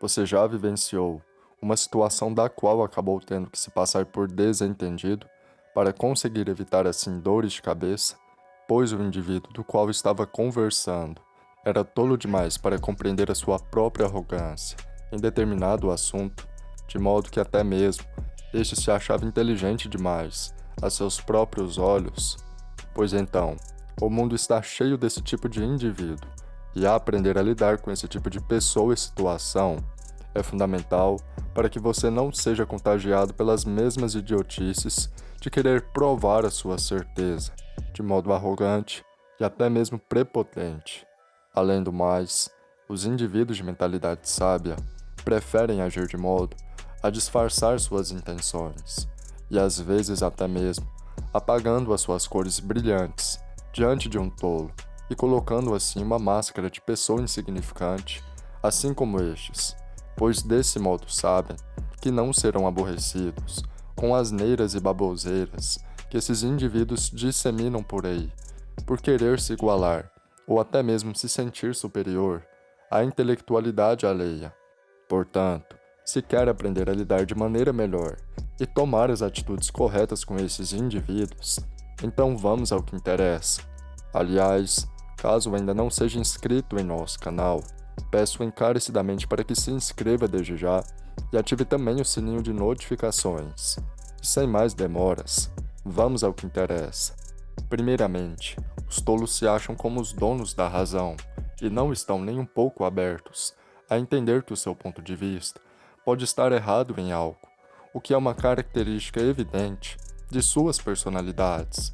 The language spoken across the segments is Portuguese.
Você já vivenciou uma situação da qual acabou tendo que se passar por desentendido para conseguir evitar assim dores de cabeça, pois o indivíduo do qual estava conversando era tolo demais para compreender a sua própria arrogância em determinado assunto, de modo que até mesmo este se achava inteligente demais a seus próprios olhos? Pois então, o mundo está cheio desse tipo de indivíduo e aprender a lidar com esse tipo de pessoa e situação é fundamental para que você não seja contagiado pelas mesmas idiotices de querer provar a sua certeza, de modo arrogante e até mesmo prepotente. Além do mais, os indivíduos de mentalidade sábia preferem agir de modo a disfarçar suas intenções, e às vezes até mesmo apagando as suas cores brilhantes diante de um tolo e colocando assim uma máscara de pessoa insignificante, assim como estes, pois desse modo sabem que não serão aborrecidos com asneiras e baboseiras que esses indivíduos disseminam por aí, por querer se igualar ou até mesmo se sentir superior à intelectualidade alheia. Portanto, se quer aprender a lidar de maneira melhor e tomar as atitudes corretas com esses indivíduos, então vamos ao que interessa. Aliás, caso ainda não seja inscrito em nosso canal, peço encarecidamente para que se inscreva desde já e ative também o sininho de notificações. sem mais demoras, vamos ao que interessa. Primeiramente, os tolos se acham como os donos da razão e não estão nem um pouco abertos a entender que o seu ponto de vista pode estar errado em algo, o que é uma característica evidente de suas personalidades.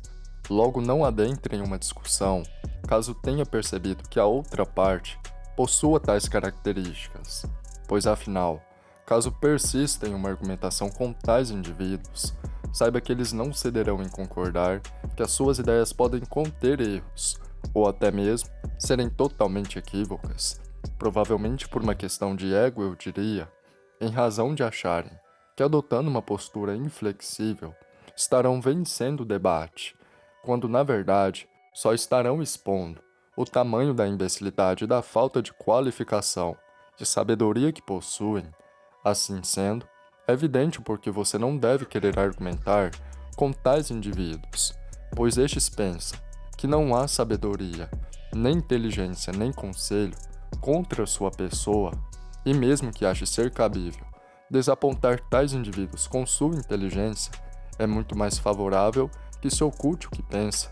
Logo, não adentre em uma discussão caso tenha percebido que a outra parte possua tais características, pois afinal, caso persista em uma argumentação com tais indivíduos, saiba que eles não cederão em concordar que as suas ideias podem conter erros, ou até mesmo serem totalmente equívocas, provavelmente por uma questão de ego, eu diria, em razão de acharem que adotando uma postura inflexível estarão vencendo o debate, quando na verdade só estarão expondo o tamanho da imbecilidade e da falta de qualificação, de sabedoria que possuem. Assim sendo, é evidente porque você não deve querer argumentar com tais indivíduos, pois estes pensam que não há sabedoria, nem inteligência, nem conselho contra sua pessoa, e mesmo que ache ser cabível desapontar tais indivíduos com sua inteligência, é muito mais favorável que se oculte o que pensa,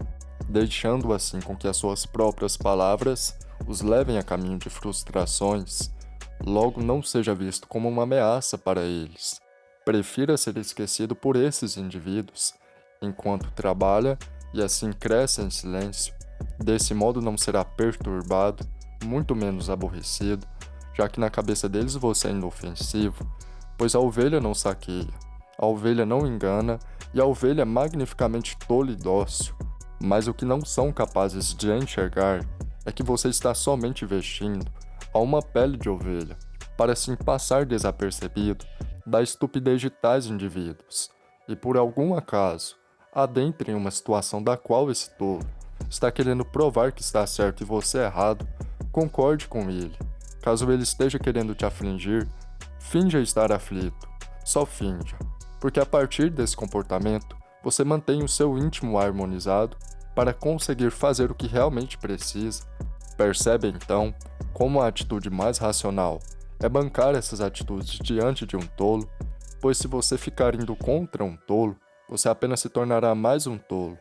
deixando assim com que as suas próprias palavras os levem a caminho de frustrações, logo não seja visto como uma ameaça para eles. Prefira ser esquecido por esses indivíduos, enquanto trabalha e assim cresce em silêncio. Desse modo não será perturbado, muito menos aborrecido, já que na cabeça deles você é inofensivo, pois a ovelha não saqueia, a ovelha não engana e a ovelha é magnificamente tola e dócil. Mas o que não são capazes de enxergar é que você está somente vestindo a uma pele de ovelha, para assim passar desapercebido da estupidez de tais indivíduos, e por algum acaso, adentre em uma situação da qual esse tolo está querendo provar que está certo e você errado, concorde com ele. Caso ele esteja querendo te afligir, Finja estar aflito, só finja, porque a partir desse comportamento você mantém o seu íntimo harmonizado para conseguir fazer o que realmente precisa. Percebe então como a atitude mais racional é bancar essas atitudes diante de um tolo, pois se você ficar indo contra um tolo, você apenas se tornará mais um tolo.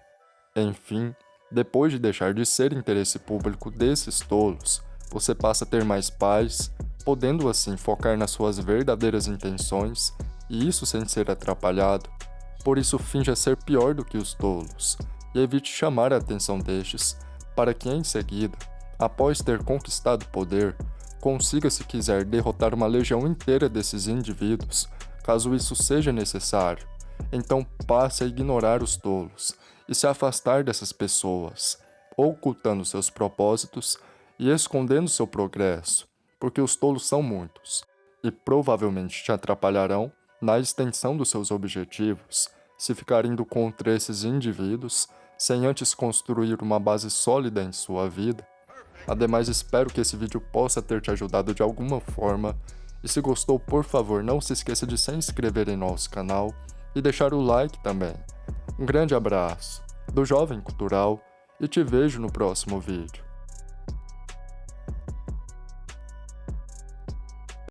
Enfim, depois de deixar de ser interesse público desses tolos, você passa a ter mais paz, podendo assim focar nas suas verdadeiras intenções, e isso sem ser atrapalhado. Por isso finja ser pior do que os tolos, e evite chamar a atenção destes, para que em seguida, após ter conquistado poder, consiga se quiser derrotar uma legião inteira desses indivíduos, caso isso seja necessário. Então passe a ignorar os tolos e se afastar dessas pessoas, ocultando seus propósitos e escondendo seu progresso porque os tolos são muitos, e provavelmente te atrapalharão na extensão dos seus objetivos se ficar indo contra esses indivíduos sem antes construir uma base sólida em sua vida. Ademais, espero que esse vídeo possa ter te ajudado de alguma forma E se gostou, por favor, não se esqueça de se inscrever em nosso canal e deixar o like também. Um grande abraço do Jovem Cultural e te vejo no próximo vídeo.